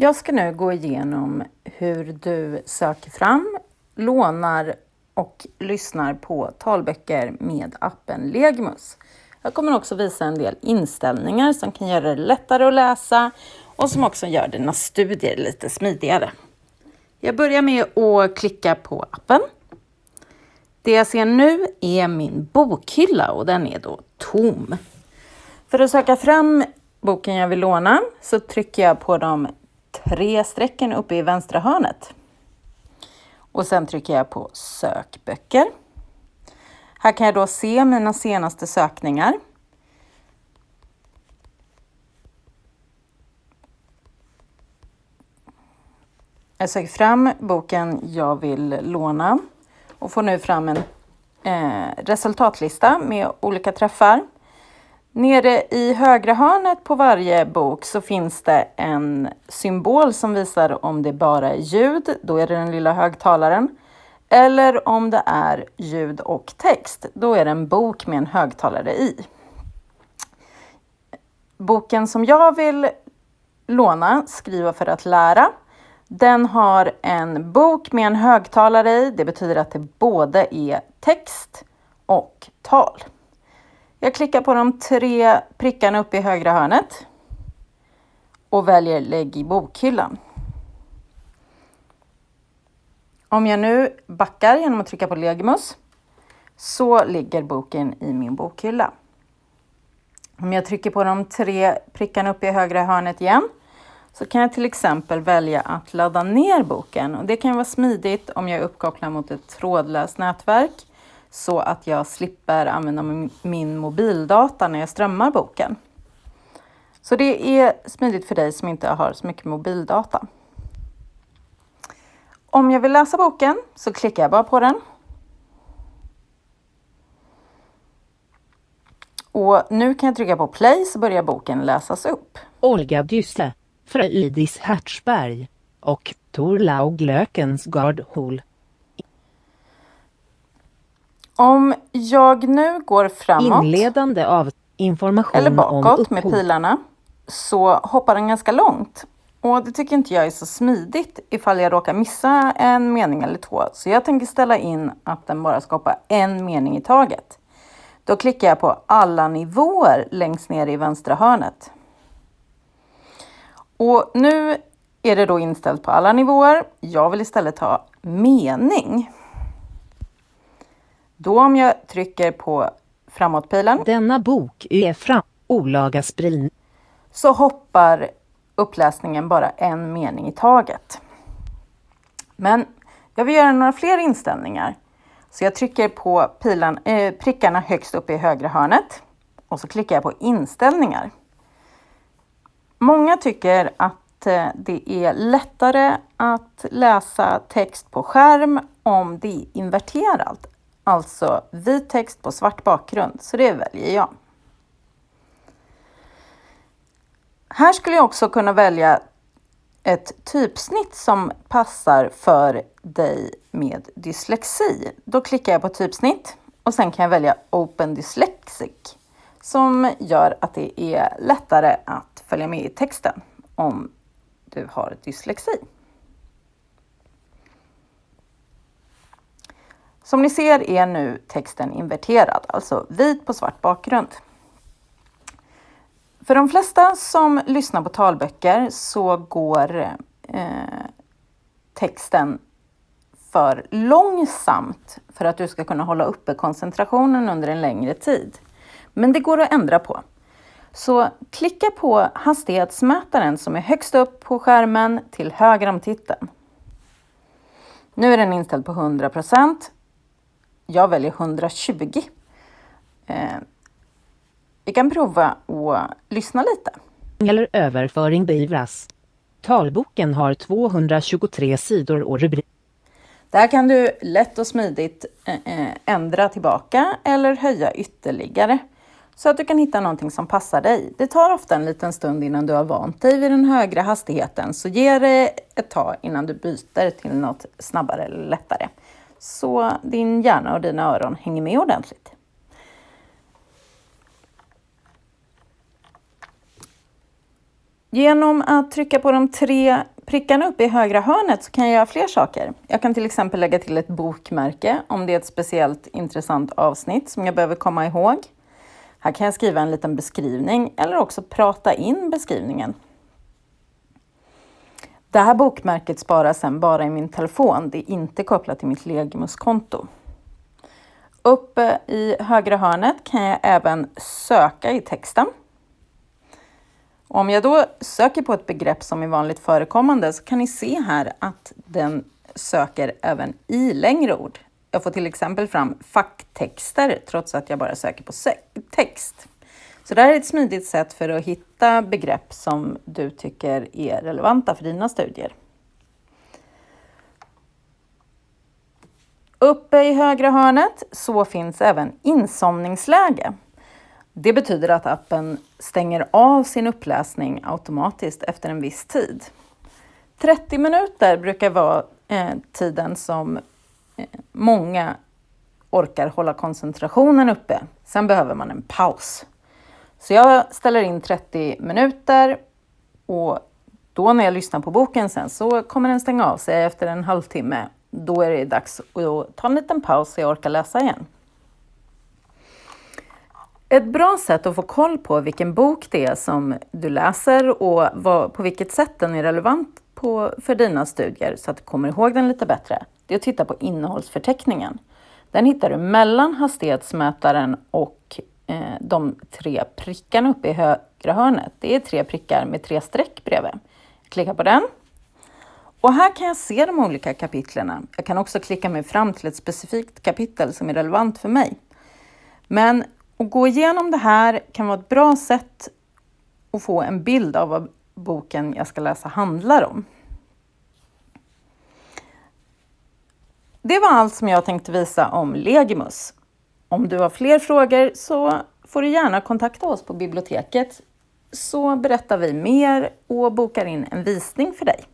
Jag ska nu gå igenom hur du söker fram, lånar och lyssnar på talböcker med appen Legimus. Jag kommer också visa en del inställningar som kan göra det lättare att läsa och som också gör dina studier lite smidigare. Jag börjar med att klicka på appen. Det jag ser nu är min bokhylla och den är då tom. För att söka fram boken jag vill låna så trycker jag på de tre strecken uppe i vänstra hörnet. Och sen trycker jag på sökböcker. Här kan jag då se mina senaste sökningar. Jag söker fram boken jag vill låna och får nu fram en eh, resultatlista med olika träffar. Nere i högra hörnet på varje bok så finns det en symbol som visar om det bara är ljud, då är det den lilla högtalaren. Eller om det är ljud och text, då är det en bok med en högtalare i. Boken som jag vill låna, Skriva för att lära, den har en bok med en högtalare i. Det betyder att det både är text och tal. Jag klickar på de tre prickarna uppe i högra hörnet och väljer lägg i bokhyllan. Om jag nu backar genom att trycka på Legimus så ligger boken i min bokhylla. Om jag trycker på de tre prickarna uppe i högra hörnet igen så kan jag till exempel välja att ladda ner boken och det kan vara smidigt om jag är uppkopplad mot ett trådlöst nätverk så att jag slipper använda min mobildata när jag strömmar boken. Så det är smidigt för dig som inte har så mycket mobildata. Om jag vill läsa boken så klickar jag bara på den. Och nu kan jag trycka på play så börjar boken läsas upp. Olga Dysse, Fröjdis Hertzberg och Torlaug Lökensgard Hol. Om jag nu går framåt Inledande av information eller bakåt om med pilarna så hoppar den ganska långt. Och det tycker inte jag är så smidigt ifall jag råkar missa en mening eller två. Så jag tänker ställa in att den bara ska hoppa en mening i taget. Då klickar jag på alla nivåer längst ner i vänstra hörnet. Och nu är det då inställt på alla nivåer. Jag vill istället ha mening. Då om jag trycker på framåtpilen. Denna bok är fram olaga spridning. Så hoppar uppläsningen bara en mening i taget. Men jag vill göra några fler inställningar. Så jag trycker på pilan, eh, prickarna högst upp i högra hörnet och så klickar jag på inställningar. Många tycker att eh, det är lättare att läsa text på skärm om det är inverterat, alltså vit text på svart bakgrund, så det väljer jag. Här skulle jag också kunna välja ett typsnitt som passar för dig med dyslexi. Då klickar jag på typsnitt och sen kan jag välja Open Dyslexic som gör att det är lättare att följa med i texten om du har dyslexi. Som ni ser är nu texten inverterad, alltså vit på svart bakgrund. För de flesta som lyssnar på talböcker så går eh, texten för långsamt för att du ska kunna hålla uppe koncentrationen under en längre tid. Men det går att ändra på. Så klicka på hastighetsmätaren som är högst upp på skärmen till höger om titeln. Nu är den inställd på 100 jag väljer 120. Eh, vi kan prova att lyssna lite. Eller överföring beivras. Talboken har 223 sidor och rubrik. Där kan du lätt och smidigt eh, ändra tillbaka eller höja ytterligare så att du kan hitta någonting som passar dig. Det tar ofta en liten stund innan du har vant dig vid den högre hastigheten, så ge det ett tag innan du byter till något snabbare eller lättare. Så din hjärna och dina öron hänger med ordentligt. Genom att trycka på de tre prickarna uppe i högra hörnet så kan jag göra fler saker. Jag kan till exempel lägga till ett bokmärke om det är ett speciellt intressant avsnitt som jag behöver komma ihåg. Här kan jag skriva en liten beskrivning eller också prata in beskrivningen. Det här bokmärket sparas sen bara i min telefon. Det är inte kopplat till mitt Legimus-konto. Uppe i högra hörnet kan jag även söka i texten. Om jag då söker på ett begrepp som är vanligt förekommande så kan ni se här att den söker även i längre ord. Jag får till exempel fram facktexter trots att jag bara söker på text. Så det här är ett smidigt sätt för att hitta begrepp som du tycker är relevanta för dina studier. Uppe i högra hörnet så finns även insomningsläge. Det betyder att appen stänger av sin uppläsning automatiskt efter en viss tid. 30 minuter brukar vara eh, tiden som eh, många orkar hålla koncentrationen uppe. Sen behöver man en paus. Så jag ställer in 30 minuter och då när jag lyssnar på boken sen så kommer den stänga av sig efter en halvtimme. Då är det dags att ta en liten paus så jag orkar läsa igen. Ett bra sätt att få koll på vilken bok det är som du läser och vad, på vilket sätt den är relevant på, för dina studier så att du kommer ihåg den lite bättre, det är att titta på innehållsförteckningen. Den hittar du mellan hastighetsmätaren och Eh, de tre prickarna uppe i högra hörnet. Det är tre prickar med tre streck bredvid. Klicka på den. Och här kan jag se de olika kapitlerna. Jag kan också klicka mig fram till ett specifikt kapitel som är relevant för mig. Men att gå igenom det här kan vara ett bra sätt att få en bild av vad boken jag ska läsa handlar om. Det var allt som jag tänkte visa om Legimus. Om du har fler frågor så får du gärna kontakta oss på biblioteket så berättar vi mer och bokar in en visning för dig.